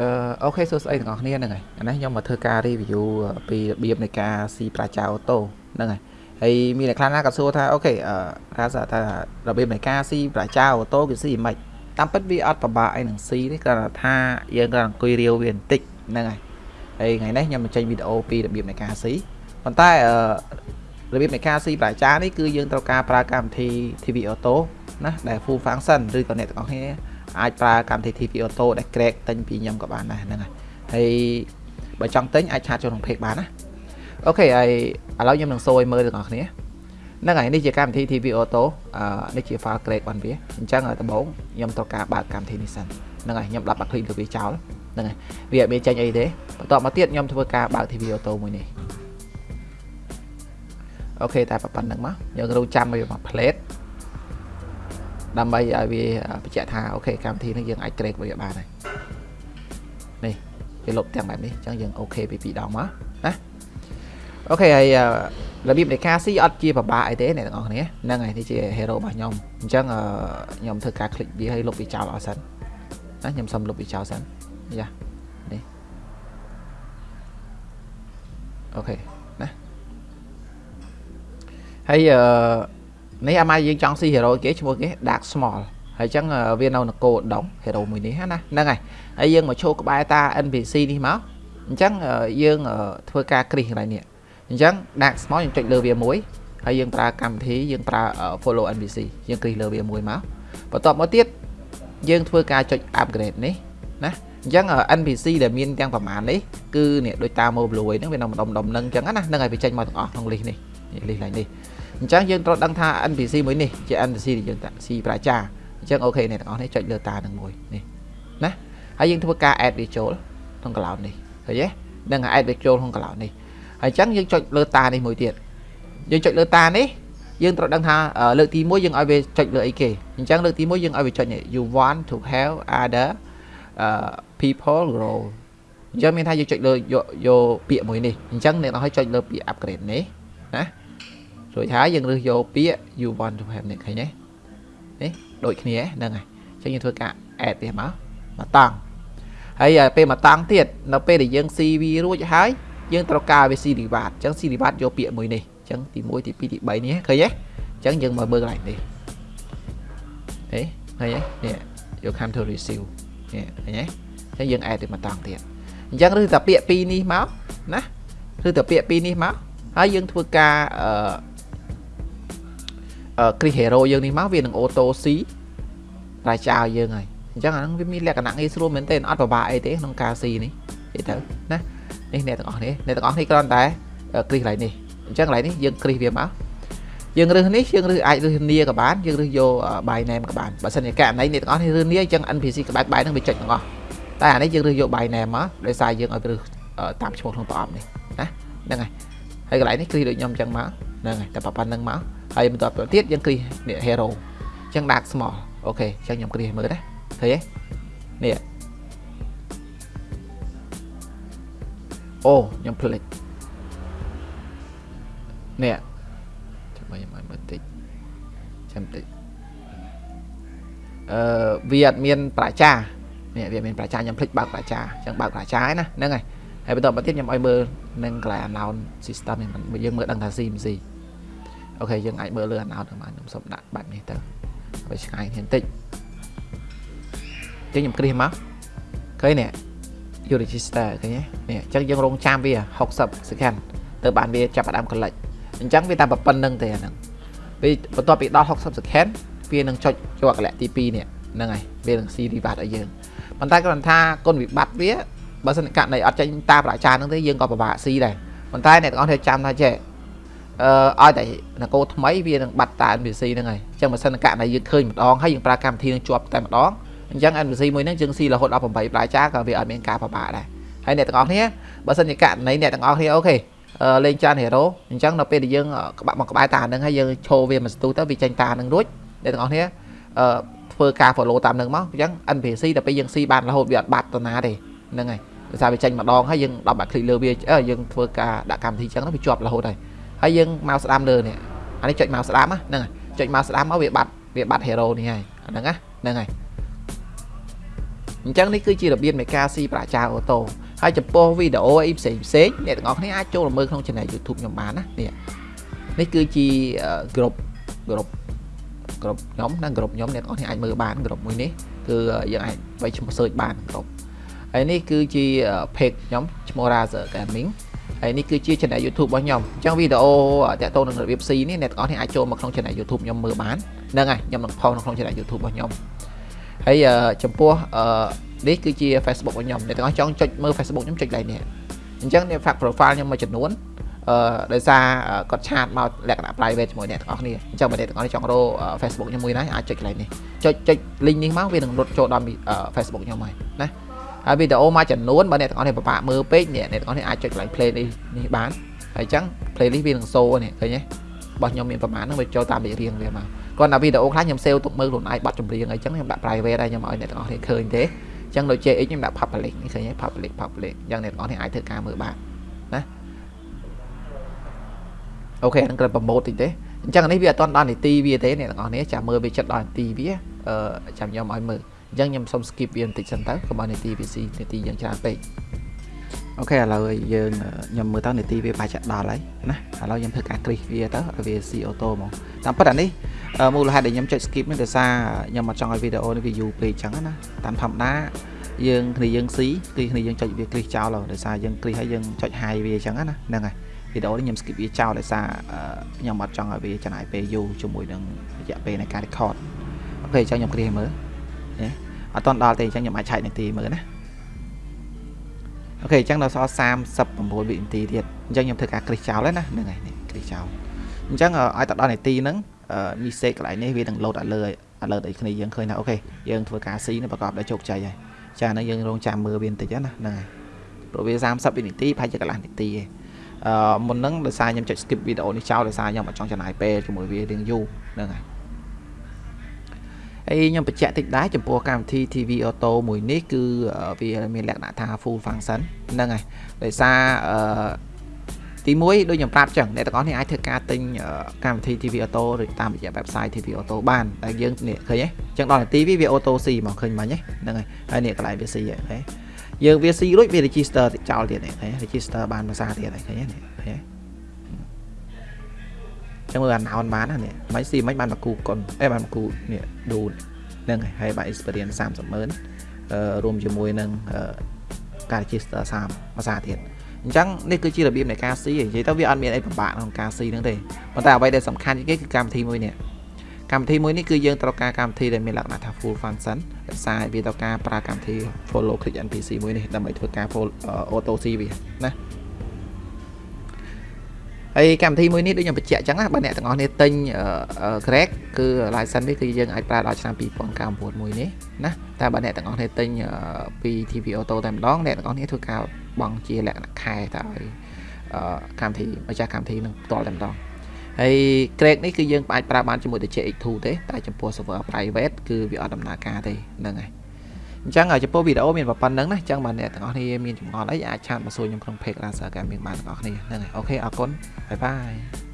អឺ OK សួស្តីទាំងអស់គ្នាហ្នឹងហើយអានេះខ្ញុំមកធ្វើការ review ពីរបៀបនៃការស៊ីប្រាចា auto ហ្នឹងហើយហើយមានអ្នកខ្លះណាក៏សួរថា OK អឺថាថារបៀបនៃការស៊ីប្រាចា auto គឺស៊ីមិនតាមពិតវាអត់ពិបាកអីនឹងស៊ីទេគ្រាន់តែថាយើងគ្រាន់អង្គុយរាវវាបន្តិចហ្នឹងហើយហើយថ្ងៃនេះខ្ញុំបញ្ចេញវីដេអូពីរបៀបនៃការស៊ីប៉ុន្តែអឺរបៀបនៃការស៊ីប្រាចានេះគឺយើងត្រូវការប្រើកម្មវិធី TV Auto ណាដែល full function ឬក៏អ្នកទាំងអស់គ្នា អាចប្រើកម្មវិធី TV Auto ដែល crack ទិញពីខ្ញុំក៏បានដែរហ្នឹងហើយហើយបើចង់ទិញអាចឆាតចូលក្នុង page បានណាអូខេហើយឥឡូវខ្ញុំនឹងសូយមើលទាំងអស់គ្នាហ្នឹងហើយនេះជាកម្មវិធី TV Auto អឺនេះជា file crack បានវាអញ្ចឹងដំបូងខ្ញុំត្រូវការបើកកម្មវិធីនេះសិនហ្នឹងហើយខ្ញុំដាក់បាក់ click លើវាចោលហ្នឹងហើយវាអត់មានចេញអីទេបន្ទាប់មកទៀតខ្ញុំធ្វើការបើក TV Auto មួយនេះអូខេតែប៉ុណ្្នឹងមកយើងរងចាំវាមក plate ដើម្បីឲ្យវាបញ្ជាក់ថាអូខេកម្មវិធីនេះយើងអាច track វាបានហើយនេះវាលុបទាំងបែបនេះអញ្ចឹងយើងអូខេពី2ដងមកណាអូខេហើយរបៀបនៃការស៊ីអត់ជាពិបាកអីទេអ្នកទាំងអស់គ្នាហ្នឹងហើយនេះជា hero របស់ខ្ញុំអញ្ចឹងខ្ញុំធ្វើការ click វាឲ្យលុបវាចោលអស់សិនណាខ្ញុំសុំលុបវាចោលសិនយ៉ានេះអូខេណាហើយអឺ នេះអាម៉ាយើងចង់ស៊ី hero គេឈ្មោះគេ Dark Small ហើយអញ្ចឹងវានៅនគរដង hero មួយនេះណាហ្នឹងហើយហើយយើងមកឈោក្បែរតា NPC នេះមកអញ្ចឹងយើងធ្វើការគ្រីសកន្លែងនេះអញ្ចឹង Dark Small យើងចុចលើវាមួយហើយយើងប្រើកម្មវិធីយើងប្រើ follow NPC យើងគ្រីសលើវាមួយមកបន្ទាប់មកទៀតយើងធ្វើការចុច upgrade នេះណាអញ្ចឹង NPC ដែលមានទាំងប្រមាណនេះគឺនេះដូចតាម Mobile ហ្នឹងវានៅម្ដុំម្ដុំហ្នឹងអញ្ចឹងណាហ្នឹងហើយវាចេញមកទាំងអស់ក្នុង list នេះ list ឡើងនេះ អញ្ចឹងយើងត្រូវដឹងថា NPC មួយនេះជា NPC ដែលយើងតាស៊ីប្រជាអញ្ចឹងអូខេអ្នកទាំងអស់នេះចុចលើតានឹងមួយនេះណាហើយយើងធ្វើការ add វាចូលក្នុង cloud នេះឃើញទេនឹង add វាចូលក្នុង cloud នេះហើយអញ្ចឹងយើងចុចលើតានេះមួយទៀតយើងចុចលើតានេះយើងត្រូវដឹងថាលើកទី1យើងឲ្យវាចុចលើអីគេអញ្ចឹងលើកទី1យើងឲ្យវាចុចនេះ you want to help other uh, people grow អញ្ចឹងមានថាយើងចុចលើយកពាក្យមួយនេះអញ្ចឹងអ្នកនរឲ្យចុចលើពាក្យ upgrade នេះណា រួចហើយយើងរើសយកពាក្យ you want to have នេះឃើញទេនេះដូចគ្នាហ្នឹងហើយអញ្ចឹងយើងធ្វើការ add វាមកមកតង់ហើយពេលមកតង់ទៀតនៅពេលដែលយើង CV រួចហើយយើងត្រូវការវា C reward អញ្ចឹង C reward យកពាក្យមួយនេះអញ្ចឹងទី1ទី2ទី3នេះឃើញទេអញ្ចឹងយើងមកមើលកន្លែងនេះហេឃើញទេនេះយក come to receive នេះឃើញទេអញ្ចឹងយើង add ទៅមកតង់ទៀតអញ្ចឹងឬតែពាក្យពីរនេះមកណាឬតែពាក្យពីរនេះមកហើយយើងធ្វើការអឺ គ្រី hero យើងនេះមកវានឹង auto C រ៉ាចោលយើងហើយអញ្ចឹងអាហ្នឹងវាមានលក្ខណៈងាយស្រួលមែនទែនអត់ពិបាកអីទេក្នុងការ C នេះនិយាយទៅណានេះអ្នកទាំងអស់នេះអ្នកទាំងអស់នេះគ្រាន់តែគ្រីកន្លែងនេះអញ្ចឹងកន្លែងនេះយើងគ្រីសវាមកយើងរើសនេះយើងរើសអាចរើសនីក៏បានយើងរើសយក by name ក៏បានបើសិនជាករណីអ្នកទាំងអស់នេះរើសនីអញ្ចឹង NPC ក្បែរក្បែរហ្នឹងវាចុចទាំងអស់តែអានេះយើងរើសយក by name មកដោយសារយើងឲ្យរើសតាមឈ្មោះក្នុងប្រអប់នេះណាហ្នឹងហើយហើយកន្លែងនេះគ្រីសដូចខ្ញុំអញ្ចឹងមកហ្នឹងហើយតែប៉ុណ្្នឹងមក ហើយបន្ទាប់ទៅទៀតយើងគ្រីសនេះ hero អញ្ចឹង dark small អូខេអញ្ចឹងខ្ញុំគ្រីសមើលណាឃើញទេនេះអូខ្ញុំភ្លេចនេះចាំខ្ញុំឲ្យមើលតិចចាំតិចអឺវាអត់មានប្រជានេះវាមានប្រជាខ្ញុំភ្លេចបើកប្រជាអញ្ចឹងបើកប្រជាណាហ្នឹងហើយហើយបន្តមកទៀតខ្ញុំឲ្យមើលនឹងកន្លែង unknown system នេះយើងមើលដឹងថា CMC អូខេយើងអាចមើលលើ unknown ទៅមកខ្ញុំសុំដាក់បែបនេះទៅឲ្យឆ្ងាយគ្នាបន្តិចចឹងខ្ញុំគ្រីសមកឃើញនេះ you register ឃើញទេនេះអញ្ចឹងយើងរងចាំវា60 second ទៅបានវាចាប់ផ្ដើម collect អញ្ចឹងវាតែប៉ុណ្្នឹងទេអាហ្នឹងពេលបន្ទាប់ពីដល់60 second វានឹងចុចជាប់កលៈទី2នេះហ្នឹងហើយវានឹង see reward ឲ្យយើងប៉ុន្តែគ្រាន់ថាគុណវិបត្តិវាបើសិនករណីអត់ចេញតាមប្រជាហ្នឹងទេយើងក៏ពិបាកស៊ីដែរប៉ុន្តែអ្នកទាំងអស់គ្នាចាំថាចេះ អឺឲ្យតែនគរថ្មីវានឹងបាត់តា NPC ហ្នឹងហើយអញ្ចឹងបើសិនករណីយើងឃើញម្ដងហើយយើងប្រើកម្មវិធីនឹងជាប់តែម្ដងអញ្ចឹង NPC មួយហ្នឹងយើងស៊ីរហូត18ផ្លែចាក៏វាអត់មានការពិបាកដែរហើយអ្នកទាំងអស់គ្នាបើសិនជាករណីអ្នកទាំងអស់គ្នាអូខេលេងចាន hero អញ្ចឹងនៅពេលដែលយើងក្បាក់មកក្បែរតាហ្នឹងហើយយើងឈោវាមួយស្ទុះទៅវាចាញ់តាហ្នឹងរួចអ្នកទាំងអស់គ្នាអឺធ្វើការ follow តាមនឹងមកអញ្ចឹង NPC ដល់ពេលយើងស៊ីបានរហូតវាអត់បាត់ទៅណាទេហ្នឹងហើយដោយសារវាចាញ់ម្ដងហើយយើងដល់បាក់ click លើវាយើងធ្វើការដាក់កម្មវិធីអញ្ចឹងទៅវាជាប់រហូតហើយ ហើយយើងមកស្ដាំលើនេះអានេះចុចមកស្ដាំហ្នឹងហើយចុចមកស្ដាំមកវាបាត់វាបាត់ hero នេះហើយអាហ្នឹងណាហ្នឹងហើយអញ្ចឹងនេះគឺជារបៀបនៃការស៊ីប្រាក់ចាអូតូហើយចំពោះវីដេអូអីផ្សេងផ្សេងអ្នកទាំងអស់គ្នាអាចចូលមើលក្នុង channel YouTube ខ្ញុំបានណានេះនេះគឺជាក្រុមក្រុមក្រុមខ្ញុំនិងក្រុមខ្ញុំអ្នកទាំងអស់គ្នាអាចមើលបានក្រុមមួយនេះគឺយើងអាចវាយឈ្មោះ search បានក្រុមហើយនេះគឺជា page ខ្ញុំឈ្មោះ Razer Gaming ហើយនេះគឺជា channel YouTube របស់ខ្ញុំអញ្ចឹងវីដេអូតាក់ទងនឹងរបៀបស៊ីនេះអ្នកទាំងអស់គ្នាអាចចូលមកក្នុង channel YouTube ខ្ញុំមើលបានហ្នឹងហើយខ្ញុំនឹងផុសនៅក្នុង channel YouTube របស់ខ្ញុំហើយចំពោះនេះគឺជា Facebook របស់ខ្ញុំអ្នកទាំងអស់ចង់ចុចមើល Facebook ខ្ញុំចុច like នេះអញ្ចឹងអ្នក fact profile ខ្ញុំមួយចំនួនអឺដោយសារគាត់ឆាតមកលក្ខណៈ private ជាមួយអ្នកទាំងអស់គ្នាអញ្ចឹងបើអ្នកទាំងអស់គ្នាចង់រក Facebook ខ្ញុំមួយណាអាចចុច like នេះចុចចុច link នេះមកវានឹងរត់ចូលដល់ Facebook ខ្ញុំហើយណា ហើយវីដេអូមួយចំនួនបើអ្នកទាំងអស់គ្នាពិបាកមើលពេកអ្នកទាំងអស់គ្នាអាចចុច like play នេះនេះបានហើយអញ្ចឹង playlist វានឹងសូនេះឃើញទេរបស់ខ្ញុំមានប្រមាណហ្នឹងវាចូលតាមលេខរៀងវាមកគាត់ថាវីដេអូខ្លះខ្ញុំ save ទុកមើលខ្លួនឯងបាត់ចម្រៀងអីចឹងខ្ញុំដាក់ private ហើយខ្ញុំឲ្យអ្នកទាំងអស់គ្នាឃើញទេអញ្ចឹងដូច JX ខ្ញុំដាក់ public នេះឃើញទេ public public អញ្ចឹងអ្នកទាំងអស់គ្នាអាចធ្វើការមើលបានណាអូខេនឹងគ្រាន់ប្រម៉ូទតិចទេអញ្ចឹងនេះវាអត់ទាន់ដល់នីតិវាទេអ្នកទាំងអស់គ្នាចាំមើលវាចិត្តដល់នីតិវាអឺចាំខ្ញុំឲ្យមើល អញ្ចឹងខ្ញុំសុំ skip វាបន្តិចសិនទៅកុំឲ្យនីតិវាស៊ីនីតិយើងច្រើនពេកអូខេឥឡូវយើងខ្ញុំមើលទៅនីតិវាបាច់ចាក់ដល់ហើយណាឥឡូវខ្ញុំធ្វើការគ្រីសវាទៅឲ្យវាស៊ីអូតូហ្មងតាមពិតអានេះមូលហេតុដែលខ្ញុំចុច skip នេះដោយសារខ្ញុំអត់ចង់ឲ្យវីដេអូនេះវាយូរពេកអញ្ចឹងណាតាមធម្មតាយើងគ្នាយើងស៊ីគឺគ្នាយើងចុចវាគ្រីសចោលដោយសារយើងគ្រីសហើយយើងចុច high វាអញ្ចឹងណាហ្នឹងហើយវីដេអូនេះខ្ញុំ skip វាចោលដោយសារខ្ញុំអត់ចង់ឲ្យវាចំណាយពេលយូរជាមួយនឹងរយៈពេលនៃការ record អូខេអញ្ចឹងខ្ញុំគ្រីសមើលណា អត់តន់ដល់ទេអញ្ចឹងខ្ញុំអាចឆែកនាទីមើលណាអូខេអញ្ចឹងដល់សល់39វិនាទីទៀតអញ្ចឹងខ្ញុំធ្វើការគ្រីសចោលហើយណាហ្នឹងហើយនេះគ្រីសចោលអញ្ចឹងឲ្យទៅដល់នាទីហ្នឹងមីសេកកន្លែងនេះវានឹងលោតឲ្យលើឲ្យលើឲ្យគ្នាយើងឃើញថាអូខេយើងធ្វើការស៊ីនេះប្រកបដោយជោគជ័យហើយចាហ្នឹងយើងរងចាំមើលវាបន្តិចណាហ្នឹងហើយព្រោះវា30វិនាទីប្រហែលជាកន្លះនាទីឯងអឺមុនហ្នឹងដោយសារខ្ញុំចុច skip វីដេអូនេះចោលដោយសារខ្ញុំអត់ចង់ចំណាយពេលជាមួយវារៀងយូរហ្នឹងហើយ ហើយខ្ញុំបញ្ជាក់តិចដែរចំពោះកម្មវិធី TV Auto មួយនេះគឺវាមានលក្ខណៈថា full function ហ្នឹងហើយដោយសារអឺទី1ដូចខ្ញុំប្រាប់ចឹងអ្នកទាំងអស់នេះអាចធ្វើការទិញកម្មវិធី TV Auto ឬតាមរយៈ website TV Auto បានតែយើងនេះឃើញទេចឹងដល់នាទីវាវា auto C មកឃើញមិញហ្នឹងហើយហើយនេះកន្លែងវា C ហ្នឹងយើងវា C រួចវា register តិចចោលទៀតហ្នឹង register បានភាសាទៀតហើយឃើញទេឃើញទេ ចឹងមើលអាណោនបានណានេះមិន C មិនបានមកគូកុនអេបានមកគូនេះឌូហ្នឹងហើយហើយបាន experience 30ម៉ឺនរួមជាមួយនឹងការ register 30ភាសាទៀតអញ្ចឹងនេះគឺជារបៀបនៃការស៊ីនិយាយទៅវាអត់មានអីពិបាកក្នុងការស៊ីហ្នឹងទេប៉ុន្តែអ្វីដែលសំខាន់ជាងគេគឺកម្មវិធីមួយនេះកម្មវិធីមួយនេះគឺយើងត្រូវការកម្មវិធីដែលមានលក្ខណៈថា full function ដោយសារវាត្រូវការប្រើកម្មវិធី follow click NPC មួយនេះដើម្បីធ្វើការ auto C វាណា ហើយកម្មវិធីមួយនេះដូចខ្ញុំបញ្ជាក់អញ្ចឹងណាបើអ្នកទាំងអស់គ្នាទិញ Crack គឺ license នេះគឺយើងអាចប្រើដល់ឆ្នាំ2009មួយនេះណាតែបើអ្នកទាំងអស់គ្នាទិញពី TV Auto តែម្ដងអ្នកទាំងអស់គ្នាធ្វើការបង់ជាលក្ខណៈខែទៅឲ្យកម្មវិធីម្ចាស់កម្មវិធីនឹងផ្ទាល់តែម្ដងហើយ Crack នេះគឺយើងអាចប្រើបានជាមួយទៅ JX2 ទេតែចំពោះ server private គឺវាអត់ដំណើរការទេហ្នឹងហើយ អញ្ចឹងចំពោះវីដេអូមានប៉ុណ្្នឹងណាអញ្ចឹងបើអ្នកទាំងអស់គ្នាមានចម្ងល់អីអាចឆាតមកសួរខ្ញុំក្នុង page Razer Gaming បានទាំងអស់គ្នាហ្នឹងហើយអូខេអរគុណបាយបាយ